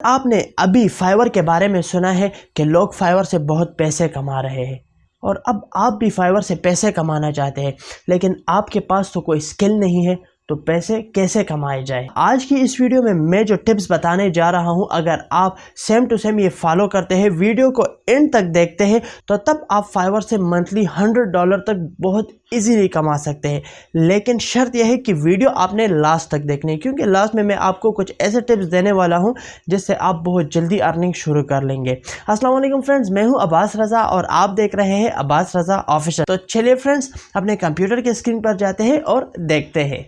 आपने अभी फाइवर के बारे में सुना है कि लोग फाइवर से बहुत पैसे कमा रहे हैं। और अब आप भी फाइवर से पैसे कमाना चाहते हैं, लेकिन आपके पास तो कोई स्किल नहीं है तो पैसे कैसे कमाए जाए? आज की इस वीडियो में मैं जो टिप्स बताने जा रहा हूँ, अगर आप सेम टू सेम ये फॉलो करते हैं, वीडियो को एंड तक देखते हैं तो तब आप फाइवर से मंथली हंड्रेड डॉलर तक बहुत इजीली कमा सकते हैं। लेकिन शर्त यह है कि वीडियो आपने लास्ट तक देखनी है, क्योंकि लास्ट में मैं आपको कुछ ऐसे टिप्स देने वाला हूँ, जिससे आप बहुत जल्दी अर्निंग शुरू कर लेंगे। असलम फ्रेंड्स मैं हूँ अब्बास रज़ा और आप देख रहे हैं अब्बास रज़ा ऑफिशियल तो चलिए फ्रेंड्स अपने कंप्यूटर के स्क्रीन पर जाते हैं और देखते हैं।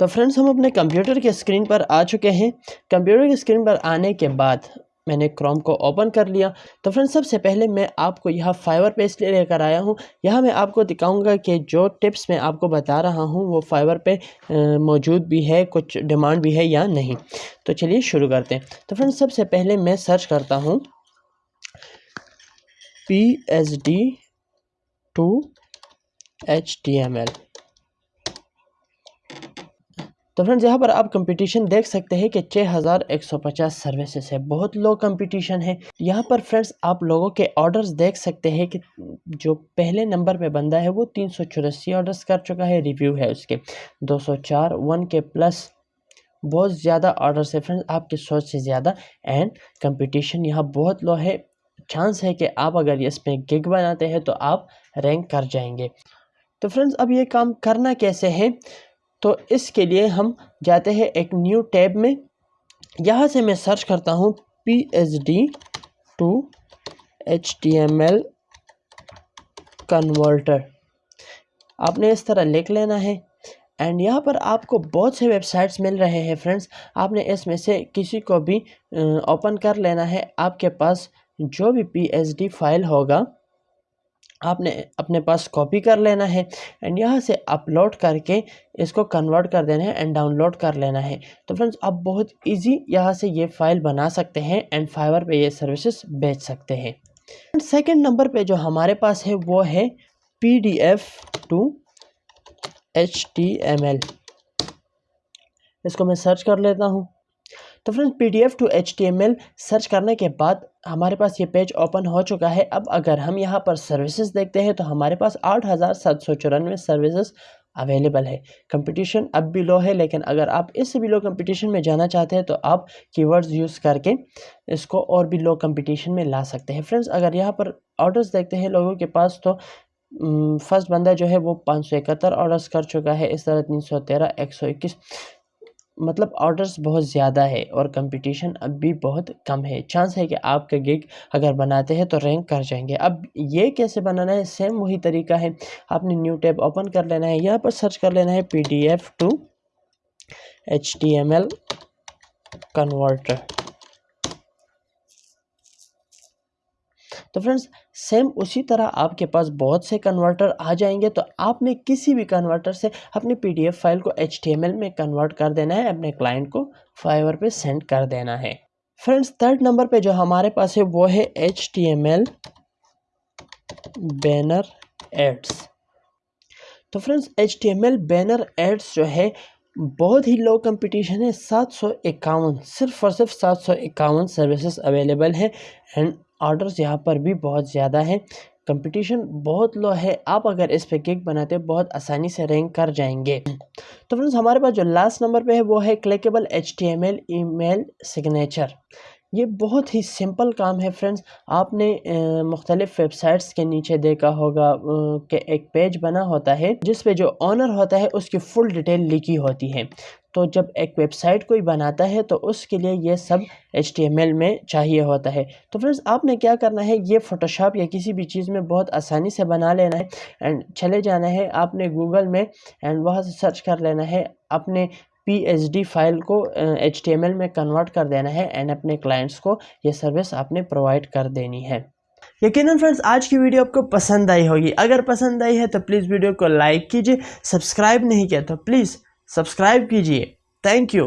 तो फ्रेंड्स हम अपने कंप्यूटर के स्क्रीन पर आ चुके हैं। कंप्यूटर की स्क्रीन पर आने के बाद मैंने क्रोम को ओपन कर लिया। तो फ्रेंड्स सबसे पहले मैं आपको यह फाइवर पे इसलिए लेकर आया हूँ। यहाँ मैं आपको दिखाऊँगा कि जो टिप्स मैं आपको बता रहा हूँ, वो फाइवर पे मौजूद भी है, कुछ डिमांड भी है या नहीं। तो चलिए शुरू करते हैं। तो फ्रेंड्स सबसे पहले मैं सर्च करता हूँ। P H D M L तो फ्रेंड्स यहाँ पर आप कंपटीशन देख सकते हैं कि 6150 सर्विसेज़ है। बहुत लो कंपटीशन है। यहाँ पर फ्रेंड्स आप लोगों के ऑर्डर्स देख सकते हैं कि जो पहले नंबर पे बंदा है, वो तीन सौ चौरासी ऑर्डर्स कर चुका है। रिव्यू है उसके। 204 वन के प्लस बहुत ज़्यादा ऑर्डर्स है। फ्रेंड्स आपकी सोच से ज़्यादा। एंड कंपटीशन यहाँ बहुत लो है। चांस है कि आप अगर इसमें गिग बनाते हैं तो आप रैंक कर जाएँगे। तो फ्रेंड्स अब ये काम करना कैसे है? तो इसके लिए हम जाते हैं एक न्यू टैब में। यहाँ से मैं सर्च करता हूँ P H D to H T M L converter आपने इस तरह लिख लेना है। एंड यहाँ पर आपको बहुत से वेबसाइट्स मिल रहे हैं फ्रेंड्स आपने इसमें से किसी को भी ओपन कर लेना है। आपके पास जो भी पी फ़ाइल होगा, आपने अपने पास कॉपी कर लेना है एंड यहाँ से अपलोड करके इसको कन्वर्ट कर देना है एंड डाउनलोड कर लेना है। तो फ्रेंड्स आप बहुत इजी यहाँ से ये फ़ाइल बना सकते हैं एंड फाइवर पे ये सर्विसेज़ बेच सकते हैं। एंड सेकेंड नंबर पे जो हमारे पास है, वो है P D F to H T M L इसको मैं सर्च कर लेता हूँ। तो friends P D F to H T M L search करने के बाद हमारे पास ये पेज ओपन हो चुका है। अब अगर हम यहाँ पर सर्विसेज़ देखते हैं तो हमारे पास आठ हज़ार सात सौ चौरानवे सर्विसेज़ अवेलेबल है। कंपटीशन अब भी लो है, लेकिन अगर आप इससे भी लो कंपटीशन में जाना चाहते हैं तो आप कीवर्ड्स यूज़ करके इसको और भी लो कंपटीशन में ला सकते हैं। फ्रेंड्स अगर यहाँ पर ऑर्डर्स देखते हैं लोगों के पास तो फ़र्स्ट बंदा जो है, वो पाँच सौ इकहत्तर ऑर्डर्स कर चुका है। इस तरह तीन सौ तेरह, एक सौ इक्कीस। मतलब ऑर्डर्स बहुत ज़्यादा है और कंपटीशन अब भी बहुत कम है। चांस है कि आपका गिग अगर बनाते हैं तो रैंक कर जाएँगे। अब ये कैसे बनाना है? सेम वही तरीका है। आपने न्यू टैब ओपन कर लेना है। यहाँ पर सर्च कर लेना है P D F to H T M L converter तो फ्रेंड्स, सेम उसी तरह आपके पास बहुत से कन्वर्टर आ जाएँगे तो आपने किसी भी कन्वर्टर से अपनी पीडीएफ फ़ाइल को एचटीएमएल में कन्वर्ट कर देना है, अपने क्लाइंट को फाइवर पे सेंड कर देना है। फ्रेंड्स, थर्ड नंबर पे जो हमारे पास है, वो है H T M L banner ads. तो friends H T M L banner ads जो है, बहुत ही लो कंपटीशन है, सात सौ इक्यावन, सिर्फ़ और सिर्फ़ सात सौ इक्यावन सर्विसेज़ अवेलेबल है एंड ऑर्डर्स यहाँ पर भी बहुत ज़्यादा है। कंपटीशन बहुत लो है। आप अगर इस पे केक बनाते हो, बहुत आसानी से रैंक कर जाएँगे। तो फ्रेंड्स, हमारे पास जो लास्ट नंबर पे है, वो है clickable H T M L email signature. ये बहुत ही सिंपल काम है फ्रेंड्स आपने मुख्तलिफ़ वेबसाइट्स के नीचे देखा होगा कि एक पेज बना होता है, जिस पे जो ऑनर होता है, उसकी फुल डिटेल लिखी होती है. तो जब एक वेबसाइट कोई बनाता है तो उसके लिए ये सब एच में चाहिए होता है. तो फ्रेंड्स आपने क्या करना है? ये फ़ोटोशॉप या किसी भी चीज़ में बहुत आसानी से बना लेना है एंड चले जाना है आपने गूगल में एंड वहाँ से सर्च कर लेना है अपने पी फ़ाइल को एचटीएमएल में कन्वर्ट कर देना है एंड अपने क्लाइंट्स को ये सर्विस आपने प्रोवाइड कर देनी है। यकीन फ्रेंड्स आज की वीडियो आपको पसंद आई होगी। अगर पसंद आई है तो प्लीज़ वीडियो को लाइक कीजिए सब्सक्राइब नहीं किया तो प्लीज़ सब्सक्राइब कीजिए। Thank you